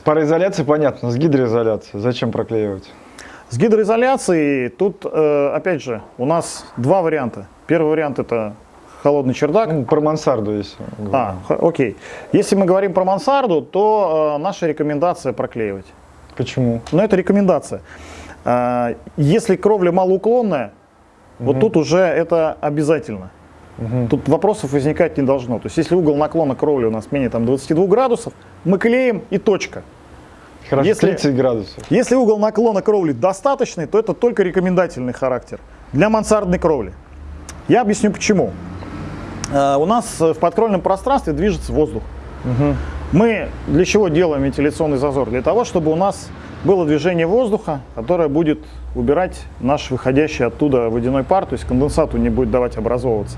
С пароизоляцией понятно, с гидроизоляцией зачем проклеивать? С гидроизоляцией тут, э, опять же, у нас два варианта. Первый вариант это холодный чердак. Ну, про мансарду если. А, окей. Если мы говорим про мансарду, то э, наша рекомендация проклеивать. Почему? Но это рекомендация. Э, если кровля малоуклонная, угу. вот тут уже это обязательно. Угу. Тут вопросов возникать не должно. То есть если угол наклона кровли у нас менее там, 22 градусов, мы клеим и точка. Хорошо, если, 30 градусов. Если угол наклона кровли достаточный, то это только рекомендательный характер для мансардной кровли. Я объясню почему. Э, у нас в подкровельном пространстве движется воздух. Угу. Мы для чего делаем вентиляционный зазор? Для того, чтобы у нас было движение воздуха, которое будет убирать наш выходящий оттуда водяной пар, то есть конденсату не будет давать образовываться.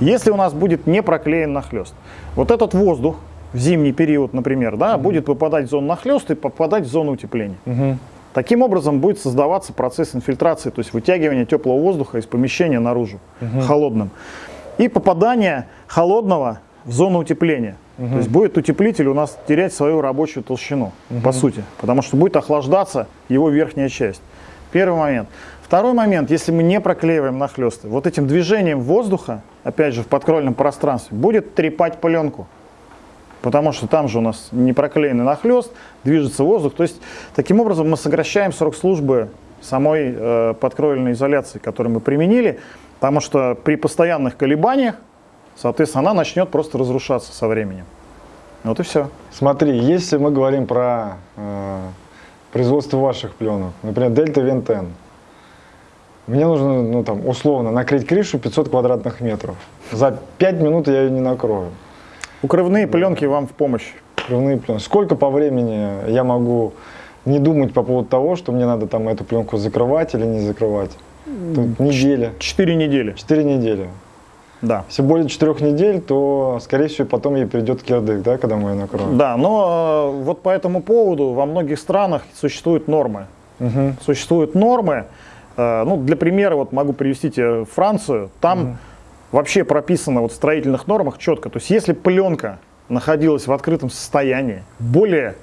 Если у нас будет не проклеен нахлест, вот этот воздух в зимний период, например, да, угу. будет попадать в зону нахлеста и попадать в зону утепления. Угу. Таким образом будет создаваться процесс инфильтрации, то есть вытягивания теплого воздуха из помещения наружу, угу. холодным. И попадание холодного в зону утепления. Угу. То есть будет утеплитель у нас терять свою рабочую толщину, угу. по сути, потому что будет охлаждаться его верхняя часть. Первый момент. Второй момент, если мы не проклеиваем нахлесты, вот этим движением воздуха, опять же в подкрольном пространстве, будет трепать пленку. Потому что там же у нас не проклеенный нахлест, движется воздух. То есть таким образом мы сокращаем срок службы самой э, подкровельной изоляции, которую мы применили, потому что при постоянных колебаниях, соответственно, она начнет просто разрушаться со временем. Вот и все. Смотри, если мы говорим про э, производство ваших пленок, например, Дельта Вентен, мне нужно, ну там, условно, накрыть крышу 500 квадратных метров. За 5 минут я ее не накрою. Укрывные пленки вам в помощь. Укрывные пленки. Сколько по времени я могу не думать по поводу того, что мне надо там эту пленку закрывать или не закрывать? Тут неделя. Четыре недели. Четыре недели. Да. Если более четырех недель, то, скорее всего, потом ей придет кирдык, да, когда мы ее накроем. Да, но э, вот по этому поводу во многих странах существуют нормы. Угу. Существуют нормы. Э, ну, для примера, вот могу привести тебе Францию. Там угу. Вообще прописано вот в строительных нормах четко. То есть, если пленка находилась в открытом состоянии более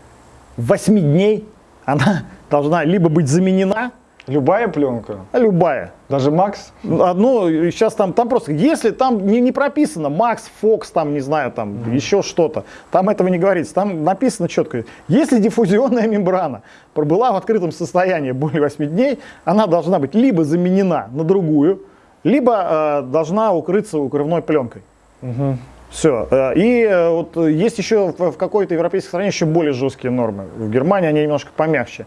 8 дней, она должна либо быть заменена, Любая пленка? Любая. Даже Макс? Ну, сейчас там, там просто, если там не, не прописано Макс, Фокс, там, не знаю, там mm -hmm. еще что-то, там этого не говорится. Там написано четко, если диффузионная мембрана пробыла в открытом состоянии более 8 дней, она должна быть либо заменена на другую, либо э, должна укрыться укрывной пленкой. -hmm. Все. Э, и э, вот есть еще в какой-то европейской стране еще более жесткие нормы. В Германии они немножко помягче.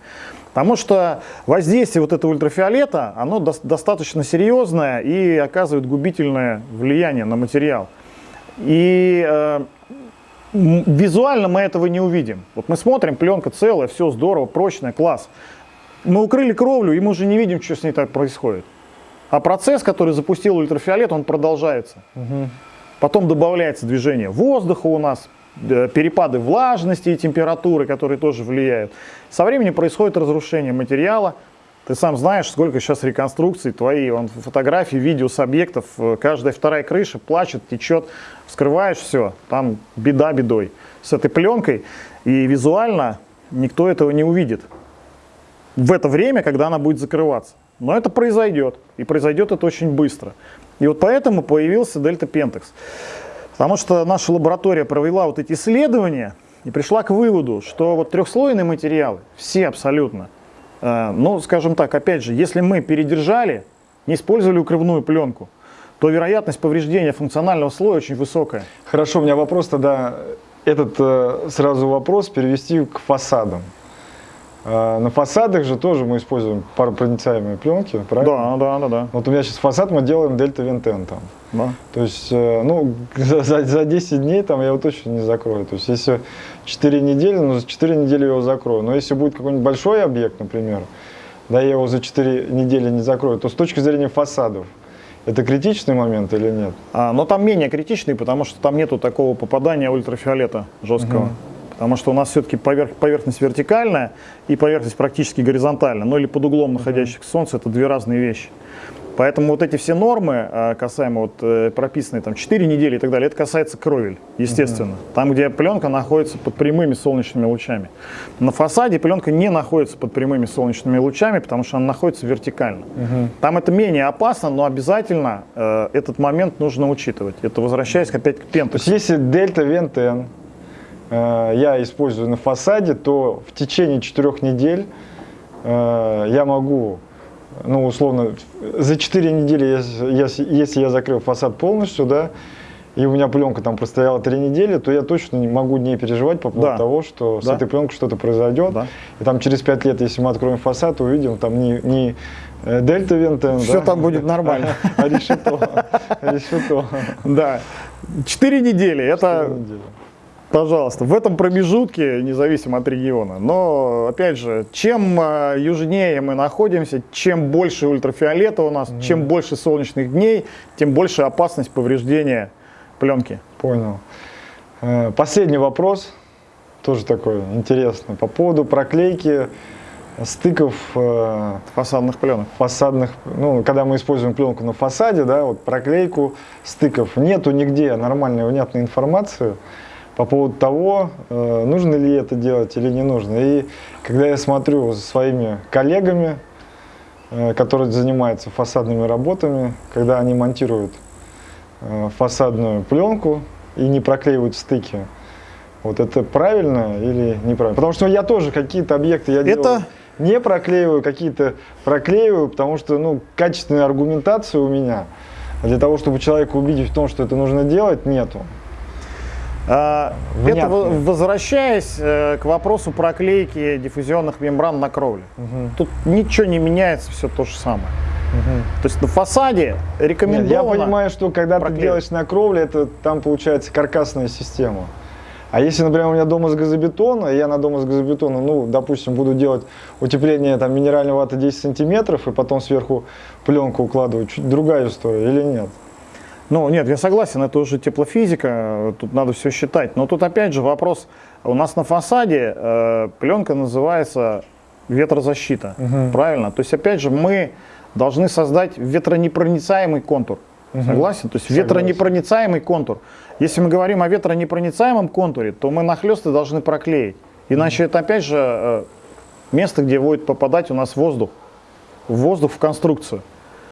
Потому что воздействие вот этого ультрафиолета, оно до достаточно серьезное и оказывает губительное влияние на материал. И э, визуально мы этого не увидим. Вот мы смотрим, пленка целая, все здорово, прочная, класс. Мы укрыли кровлю, и мы уже не видим, что с ней так происходит. А процесс, который запустил ультрафиолет, он продолжается. Угу. Потом добавляется движение воздуха у нас, Э, перепады влажности и температуры, которые тоже влияют. Со временем происходит разрушение материала. Ты сам знаешь, сколько сейчас реконструкций твои, он, фотографии, видео с объектов, э, каждая вторая крыша плачет, течет, вскрываешь все, там беда бедой. С этой пленкой и визуально никто этого не увидит в это время, когда она будет закрываться. Но это произойдет, и произойдет это очень быстро. И вот поэтому появился Дельта Пентекс. Потому что наша лаборатория провела вот эти исследования и пришла к выводу, что вот трехслойные материалы, все абсолютно, э, ну, скажем так, опять же, если мы передержали, не использовали укрывную пленку, то вероятность повреждения функционального слоя очень высокая. Хорошо, у меня вопрос тогда, этот э, сразу вопрос перевести к фасадам. А, на фасадах же тоже мы используем паропроницаемые пленки, правильно? Да, да, да, да. Вот у меня сейчас фасад мы делаем дельта вентен там. Да. То есть, э, ну, за, за 10 дней там я его точно не закрою. То есть, если 4 недели, ну, за 4 недели я его закрою. Но если будет какой-нибудь большой объект, например, да, я его за 4 недели не закрою, то с точки зрения фасадов, это критичный момент или нет? А, но там менее критичный, потому что там нету такого попадания ультрафиолета жесткого. Угу потому что у нас все-таки поверх, поверхность вертикальная и поверхность практически горизонтальная, ну или под углом находящихся к Солнцу, это две разные вещи. Поэтому вот эти все нормы, э, касаемо вот э, прописанные там 4 недели и так далее, это касается кровель, естественно. Там, где пленка находится под прямыми солнечными лучами. На фасаде пленка не находится под прямыми солнечными лучами, потому что она находится вертикально. Там это менее опасно, но обязательно э, этот момент нужно учитывать. Это возвращаясь опять к То есть пентексу. если дельта вентен я использую на фасаде, то в течение четырех недель э, я могу, ну условно, за 4 недели, если, я закрыл фасад полностью, да, и у меня пленка там простояла 3 недели, то я точно не могу не переживать по поводу Да. того, что с Да. этой пленкой что-то произойдет. Да. И там через 5 лет, если мы откроем фасад, увидим там не, не э, дельта вентен, Все да, там будет нормально. а решето. решето. Да. Четыре недели. Это Четыре недели. Пожалуйста, в этом промежутке, независимо от региона. Но, опять же, чем э, южнее мы находимся, чем больше ультрафиолета у нас, чем больше солнечных дней, тем больше опасность повреждения пленки. Понял. Э, Последний вопрос, тоже такой интересный, по поводу проклейки стыков э, Фасадных пленок. фасадных, ну, когда мы используем пленку на фасаде, да, вот проклейку стыков, нету нигде нормальной, внятной информации по поводу того, э, нужно ли это делать или не нужно. И когда я смотрю за своими коллегами, э, которые занимаются фасадными работами, когда они монтируют э, фасадную пленку и не проклеивают стыки, вот это правильно или неправильно? Потому что я тоже какие-то объекты я Это- делаю не проклеиваю, какие-то проклеиваю, потому что ну, качественной аргументации у меня для того, чтобы человека убедить в том, что это нужно делать, нету. А. Это во- возвращаясь э, к вопросу проклейки диффузионных мембран на кровле. Тут ничего не меняется, все то же самое. То есть на фасаде Нет, рекомендовано... я понимаю, что когда ты проклеивать. делаешь на кровле, это там получается каркасная система. А если, например, у меня дом из газобетона, я на дом из газобетона, ну, допустим, буду делать утепление там минеральной ваты 10 сантиметров, и потом сверху пленку укладывать, чуть другая история или нет? Ну, нет, я согласен, это уже теплофизика, тут надо все считать. Но тут опять же вопрос, у нас на фасаде э, пленка называется ветрозащита, правильно? То есть опять же мы должны создать ветронепроницаемый контур. Согласен? То есть Согласен. ветронепроницаемый контур. Если мы говорим о ветронепроницаемом контуре, то мы нахлесты должны проклеить. Иначе это опять же э, место, где будет попадать у нас воздух. Воздух в конструкцию.